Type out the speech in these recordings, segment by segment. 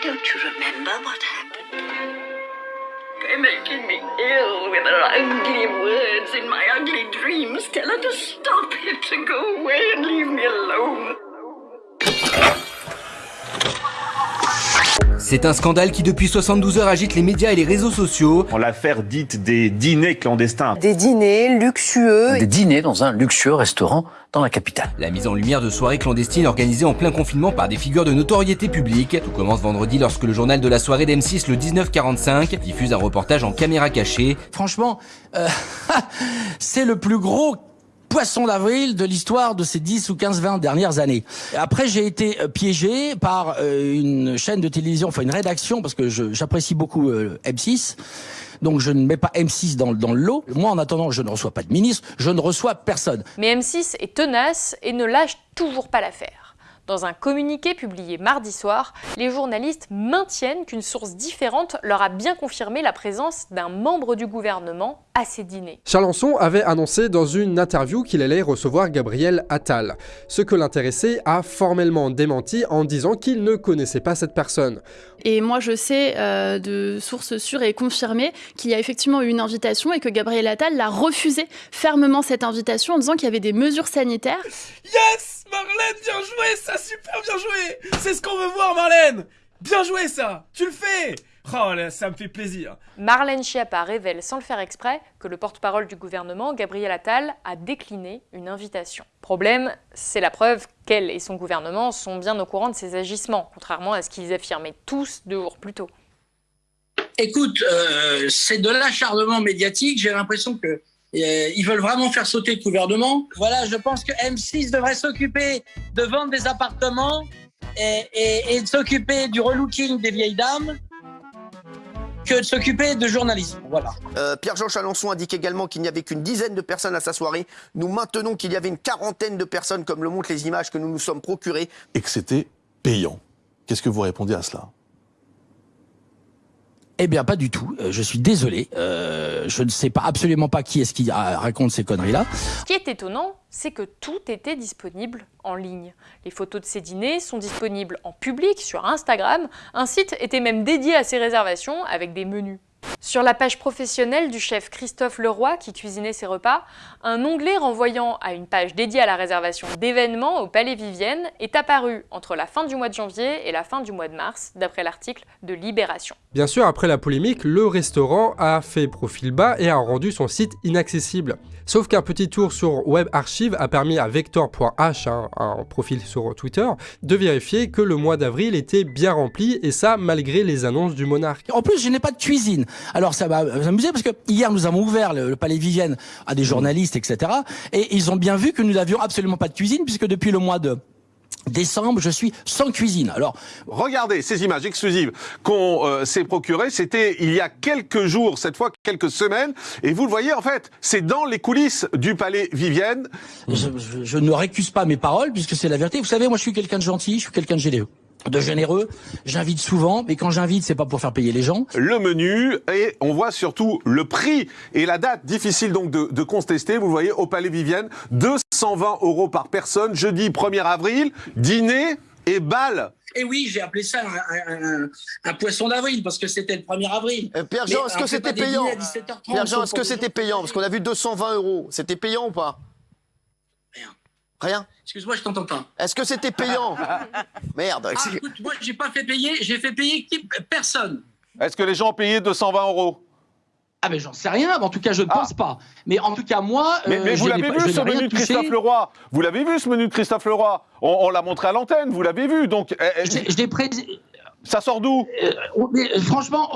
Don't you remember what happened? They're making me ill with their ugly words in my ugly dreams. Tell her to stop it, to go away and leave me alone. C'est un scandale qui depuis 72 heures agite les médias et les réseaux sociaux. L'affaire dite des dîners clandestins. Des dîners luxueux. Des dîners dans un luxueux restaurant dans la capitale. La mise en lumière de soirées clandestines organisées en plein confinement par des figures de notoriété publique. Tout commence vendredi lorsque le journal de la soirée d'M6 le 1945 diffuse un reportage en caméra cachée. Franchement, euh, c'est le plus gros poisson d'avril de l'histoire de ces 10 ou 15, 20 dernières années. Après, j'ai été euh, piégé par euh, une chaîne de télévision, enfin une rédaction, parce que j'apprécie beaucoup euh, M6. Donc je ne mets pas M6 dans, dans le lot. Moi, en attendant, je ne reçois pas de ministre, je ne reçois personne. Mais M6 est tenace et ne lâche toujours pas l'affaire. Dans un communiqué publié mardi soir, les journalistes maintiennent qu'une source différente leur a bien confirmé la présence d'un membre du gouvernement à ces dîners. Chalençon avait annoncé dans une interview qu'il allait recevoir Gabriel Attal. Ce que l'intéressé a formellement démenti en disant qu'il ne connaissait pas cette personne. Et moi je sais euh, de sources sûres et confirmées qu'il y a effectivement eu une invitation et que Gabriel Attal l'a refusé fermement cette invitation en disant qu'il y avait des mesures sanitaires. Yes Marlène, bien joué, ça, super bien joué C'est ce qu'on veut voir, Marlène Bien joué, ça Tu le fais Oh là, ça me fait plaisir. Marlène Schiappa révèle sans le faire exprès que le porte-parole du gouvernement, Gabriel Attal, a décliné une invitation. Problème, c'est la preuve qu'elle et son gouvernement sont bien au courant de ses agissements, contrairement à ce qu'ils affirmaient tous deux jours plus tôt. Écoute, euh, c'est de l'acharnement médiatique. J'ai l'impression que euh, ils veulent vraiment faire sauter le gouvernement. Voilà, je pense que M6 devrait s'occuper de vendre des appartements et, de s'occuper du relooking des vieilles dames que de s'occuper de journalisme. Voilà. Euh, Pierre-Jean Chalençon indique également qu'il n'y avait qu'une dizaine de personnes à sa soirée. Nous maintenons qu'il y avait une quarantaine de personnes, comme le montrent les images que nous nous sommes procurées. Et que c'était payant. Qu'est-ce que vous répondez à cela? Eh bien, pas du tout. Euh, je suis désolé. Euh, je ne sais absolument pas qui est-ce qui raconte ces conneries-là. Ce qui est étonnant, c'est que tout était disponible en ligne. Les photos de ces dîners sont disponibles en public sur Instagram. Un site était même dédié à ces réservations avec des menus. Sur la page professionnelle du chef Christophe Leroy, qui cuisinait ses repas, un onglet renvoyant à une page dédiée à la réservation d'événements au Palais Vivienne est apparu entre la fin du mois de janvier et la fin du mois de mars, d'après l'article de Libération. Bien sûr, après la polémique, le restaurant a fait profil bas et a rendu son site inaccessible. Sauf qu'un petit tour sur Web Archive a permis à Vector.h, hein, un profil sur Twitter, de vérifier que le mois d'avril était bien rempli, et ça malgré les annonces du monarque. En plus, je n'ai pas de cuisine. Alors ça va s'amuser parce que hier nous avons ouvert le, Palais Vivienne à des journalistes, etc. Et ils ont bien vu que nous n'avions absolument pas de cuisine puisque depuis le mois de décembre, je suis sans cuisine. Alors, regardez ces images exclusives qu'on euh, s'est procurées. C'était il y a quelques jours, cette fois quelques semaines, et vous le voyez en fait, c'est dans les coulisses du palais Vivienne. Je, je ne récuse pas mes paroles puisque c'est la vérité. Vous savez, moi, je suis quelqu'un de gentil, je suis quelqu'un de généreux de généreux. J'invite souvent, mais quand j'invite, c'est pas pour faire payer les gens. Le menu, et on voit surtout le prix et la date, difficile donc de, contester. Vous le voyez, au Palais Vivienne, 220 euros par personne, jeudi 1er avril, dîner et bal. Et oui, j'ai appelé ça un, poisson d'avril parce que c'était le 1er avril. Euh, Pierre-Jean, est-ce que c'était payant Pierre-Jean, est-ce que c'était payant Parce qu'on a vu 220 euros. C'était payant ou pas Rien. Excuse-moi, je t'entends pas. Est-ce que c'était payant Merde. Ah, écoute, moi, j'ai pas fait payer, j'ai fait payer personne. Est-ce que les gens ont payé 220 euros? Ah ben j'en sais rien, en tout cas je ne ah. pense pas. Mais en tout cas moi... Mais, euh, vous l'avez vu ce menu de Christophe Leroy? Vous l'avez vu ce menu de Christophe Leroy? On, l'a montré à l'antenne, vous l'avez vu, donc... Eh, eh, je, l'ai ça sort d'où? Euh, euh, Franchement,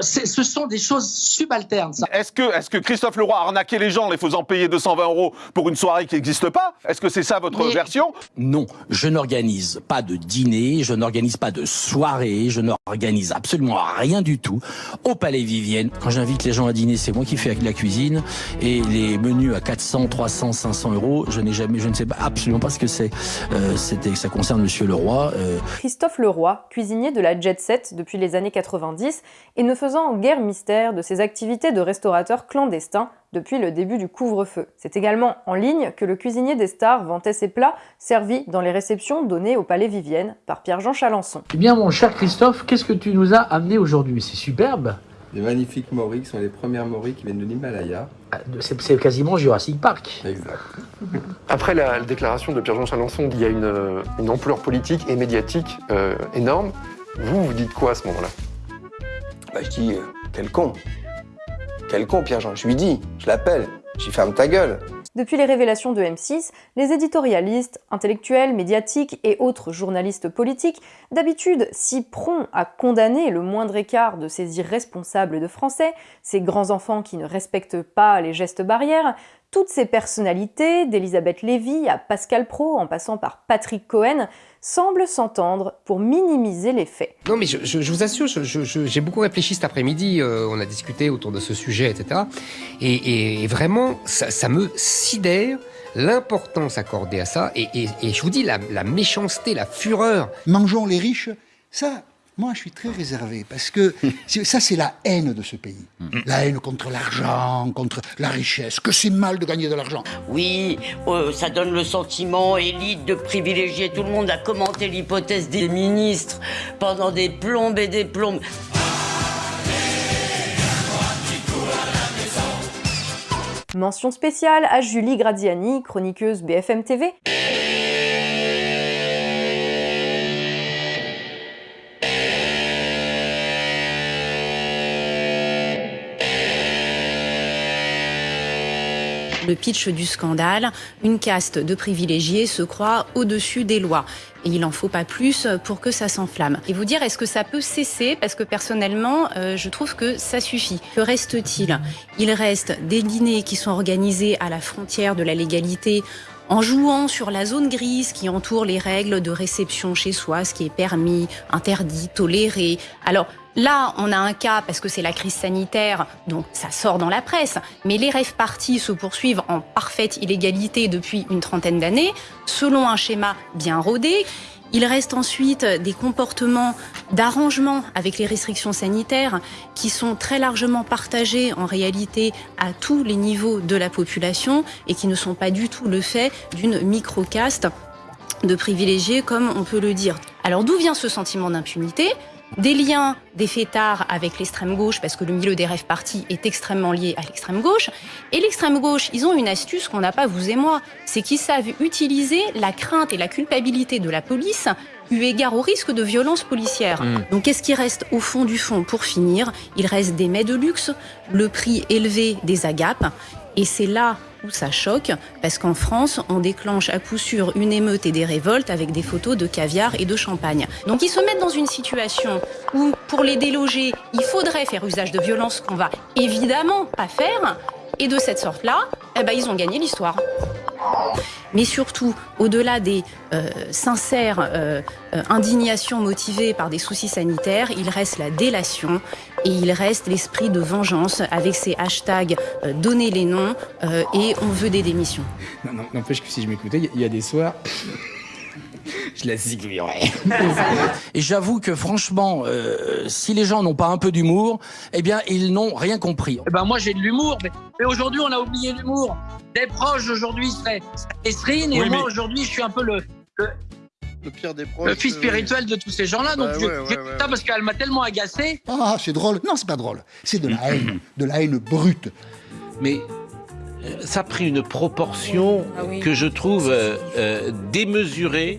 ce sont des choses subalternes. Est-ce que, est que Christophe Leroy a arnaqué les gens en les faisant payer 220 euros pour une soirée qui n'existe pas? Est-ce que c'est ça votre version? Non, je n'organise pas de dîner, je n'organise pas de soirée, je n'organise absolument rien du tout. Au Palais Vivienne, quand j'invite les gens à dîner, c'est moi qui fais la cuisine et les menus à 400, 300, 500 euros, je n'ai jamais, je ne sais absolument pas ce que c'est. Euh, c'était, ça concerne Monsieur Leroy. Christophe Leroy, cuisinier de la jet set depuis les années 90 et ne faisant guère mystère de ses activités de restaurateur clandestin depuis le début du couvre-feu. C'est également en ligne que le cuisinier des stars vantait ses plats servis dans les réceptions données au Palais Vivienne par Pierre-Jean Chalençon. Eh bien mon cher Christophe, qu'est-ce que tu nous as amené aujourd'hui? C'est superbe Les magnifiques moris qui sont les premières moris qui viennent de l'Himalaya. Ah, C'est quasiment Jurassic Park. Exact. Après la, la déclaration de Pierre-Jean Chalençon, il y a une, euh, une ampleur politique et médiatique euh, énorme. Vous, vous dites quoi à ce moment-là? Bah, je dis, euh, quel con. Quel con, Pierre-Jean. Je lui dis, je l'appelle, je lui ferme ta gueule. Depuis les révélations de M6, les éditorialistes, intellectuels, médiatiques et autres journalistes politiques, d'habitude si prompts à condamner le moindre écart de ces irresponsables de Français, ces grands enfants qui ne respectent pas les gestes barrières, toutes ces personnalités, d'Elisabeth Lévy à Pascal Pro en passant par Patrick Cohen, semblent s'entendre pour minimiser les faits. Non mais je, je- je vous assure, je- je- je- j'ai beaucoup réfléchi cet après-midi, euh, on a discuté autour de ce sujet, etc. Et, et- et vraiment, ça, ça me sidère l'importance accordée à ça. Et, et- et je vous dis, la, la méchanceté, la fureur. Mangeons les riches, ça, moi je suis très réservé parce que ça c'est la haine de ce pays. La haine contre l'argent, contre la richesse, que c'est mal de gagner de l'argent. Oui, euh, ça donne le sentiment élite de privilégier tout le monde à commenter l'hypothèse des ministres pendant des plombes et des plombes. Mention spéciale à Julie Gradiani, chroniqueuse BFM TV. Le pitch du scandale, une caste de privilégiés se croit au-dessus des lois. Et il en faut pas plus pour que ça s'enflamme. Et vous dire, est-ce que ça peut cesser? Parce que personnellement, euh, je trouve que ça suffit. Que reste-t-il? Il reste des dîners qui sont organisés à la frontière de la légalité en jouant sur la zone grise qui entoure les règles de réception chez soi, ce qui est permis, interdit, toléré. Alors là, on a un cas parce que c'est la crise sanitaire, donc ça sort dans la presse, mais les rêves partis se poursuivent en parfaite illégalité depuis une trentaine d'années, selon un schéma bien rodé. Il reste ensuite des comportements d'arrangement avec les restrictions sanitaires qui sont très largement partagés en réalité à tous les niveaux de la population et qui ne sont pas du tout le fait d'une microcaste de privilégiés comme on peut le dire. Alors d'où vient ce sentiment d'impunité? Des liens des fêtards avec l'extrême gauche, parce que le milieu des rêves partis est extrêmement lié à l'extrême gauche. Et l'extrême gauche, ils ont une astuce qu'on n'a pas vous et moi, c'est qu'ils savent utiliser la crainte et la culpabilité de la police eu égard au risque de violence policière. Mm. Donc qu'est-ce qui reste au fond du fond pour finir? Il reste des mets de luxe, le prix élevé des agapes, et c'est là où ça choque, parce qu'en France, on déclenche à coup sûr une émeute et des révoltes avec des photos de caviar et de champagne. Donc ils se mettent dans une situation où, pour les déloger, il faudrait faire usage de violence qu'on va évidemment pas faire, et de cette sorte-là, eh ben, ils ont gagné l'histoire. Mais surtout, au-delà des euh, sincères euh, euh, indignations motivées par des soucis sanitaires, il reste la délation et il reste l'esprit de vengeance avec ces hashtags euh, donner les noms et on veut des démissions. N'empêche que si je m'écoutais, il y, a des soirs. Je la zigouillerais. Et j'avoue que franchement, euh, si les gens n'ont pas un peu d'humour, eh bien, ils n'ont rien compris. Eh ben moi j'ai de l'humour, mais, mais aujourd'hui on a oublié l'humour. Des proches aujourd'hui seraient Esrine et Oui, moi mais- aujourd'hui je suis un peu le, le, Le pire des proches. le fils euh, spirituel de tous ces gens-là. Donc Ouais, je, ouais, je ouais, ça parce qu'elle m'a tellement agacé. Ah, c'est drôle. Non, c'est pas drôle. C'est de la haine, de la haine brute. Mais ça a pris une proportion Ah oui. que je trouve euh, euh, démesurée.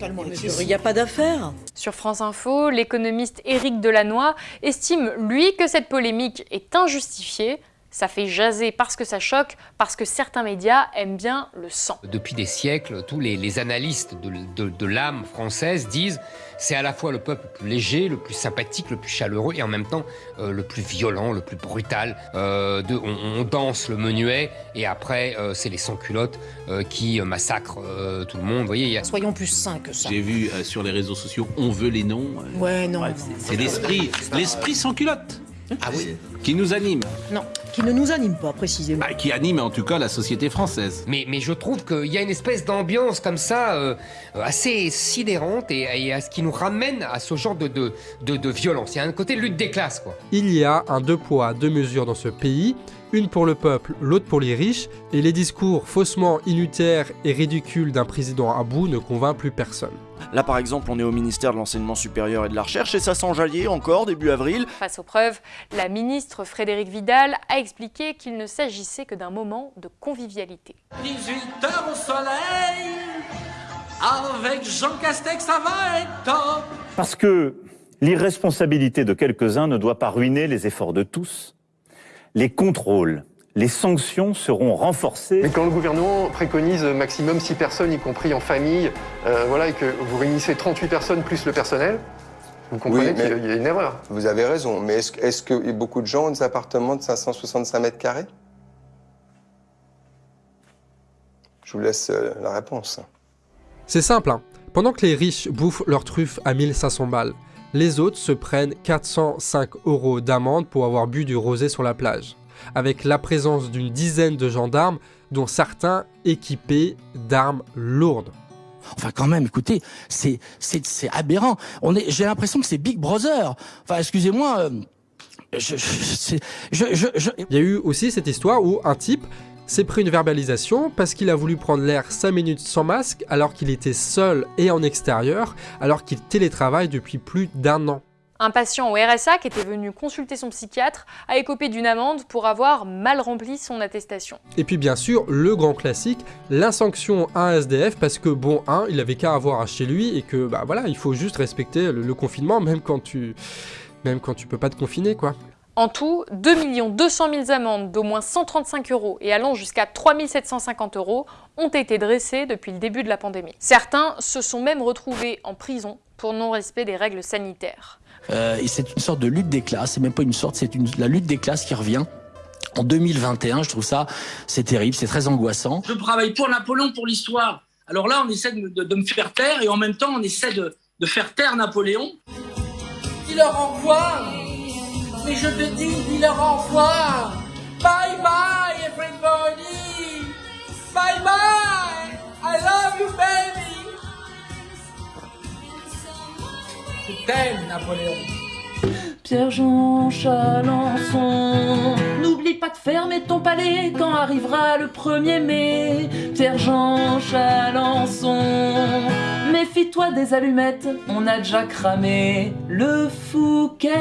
Il n'y a pas d'affaire. Sur France Info, l'économiste Éric Delannoy estime, lui, que cette polémique est injustifiée. Ça fait jaser parce que ça choque, parce que certains médias aiment bien le sang. Depuis des siècles, tous les, les analystes de, de- de l'âme française disent c'est à la fois le peuple le plus léger, le plus sympathique, le plus chaleureux et en même temps euh, le plus violent, le plus brutal. Euh, de, on, on danse le menuet et après euh, c'est les sans-culottes euh, qui massacrent euh, tout le monde. Vous voyez, il y a... Soyons plus sains que ça. J'ai vu euh, sur les réseaux sociaux, on veut les noms. euh, Ouais, non. c'est- C'est l'esprit, l'esprit sans culotte. Ah oui Qui nous anime Non, qui ne nous anime pas précisément. Bah, Qui anime en tout cas la société française. Mais, mais je trouve qu'il y a une espèce d'ambiance comme ça, euh, assez sidérante et, et à ce qui nous ramène à ce genre de, de, de, de violence. Il y a un côté lutte des classes, quoi. Il y a un deux poids, deux mesures dans ce pays, une pour le peuple, l'autre pour les riches, et les discours faussement inutères et ridicules d'un président à bout ne convainc plus personne. Là par exemple on est au ministère de l'enseignement supérieur et de la recherche et ça s'enjaillait encore début avril. Face aux preuves, la ministre Frédérique Vidal a expliqué qu'il ne s'agissait que d'un moment de convivialité. 18 heures au soleil, avec Jean Castex, ça va être top. Parce que l'irresponsabilité de quelques-uns ne doit pas ruiner les efforts de tous. Les contrôles, les sanctions seront renforcées. Mais quand le gouvernement préconise maximum 6 personnes, y compris en famille, euh, voilà, et que vous réunissez 38 personnes plus le personnel, vous comprenez Oui, qu'il y a une erreur. Vous avez raison, mais est-ce est que beaucoup de gens ont des appartements de 565 mètres carrés? Je vous laisse euh, la réponse. C'est simple, hein. pendant que les riches bouffent leurs truffes à 1500 balles, les autres se prennent 405 euros d'amende pour avoir bu du rosé sur la plage, avec la présence d'une dizaine de gendarmes, dont certains équipés d'armes lourdes. Enfin, quand même, écoutez, c'est aberrant. On est, j'ai l'impression que c'est Big Brother. Enfin, excusez-moi. euh, je, je, je- Il y a eu aussi cette histoire où un type s'est pris une verbalisation parce qu'il a voulu prendre l'air 5 minutes sans masque alors qu'il était seul et en extérieur, alors qu'il télétravaille depuis plus d'un an. Un patient au RSA qui était venu consulter son psychiatre a écopé d'une amende pour avoir mal rempli son attestation. Et puis bien sûr, le grand classique, l'insanction à un SDF parce que bon, un, il avait qu'à avoir un chez lui et que bah voilà, il faut juste respecter le, le confinement même quand tu même quand tu peux pas te confiner quoi. En tout, 2 200 000 amendes d'au moins 135 euros et allant jusqu'à 3 750 euros ont été dressées depuis le début de la pandémie. Certains se sont même retrouvés en prison pour non-respect des règles sanitaires. Euh, et c'est une sorte de lutte des classes. C'est même pas une sorte, c'est une, la lutte des classes qui revient. En 2021, je trouve ça, c'est terrible, c'est très angoissant. Je travaille pour Napoléon, pour l'histoire. Alors là, on essaie de, me- de- de me faire taire et en même temps, on essaie de, de faire taire Napoléon. Dis leur revoir. Mais je te dis, dis leur revoir. Bye bye, everybody. Bye bye. I love you, baby. Napoléon. Pierre-Jean Chalençon, n'oublie pas de fermer ton palais quand arrivera le 1er mai. Pierre-Jean Chalençon, méfie-toi des allumettes, on a déjà cramé le Fouquet.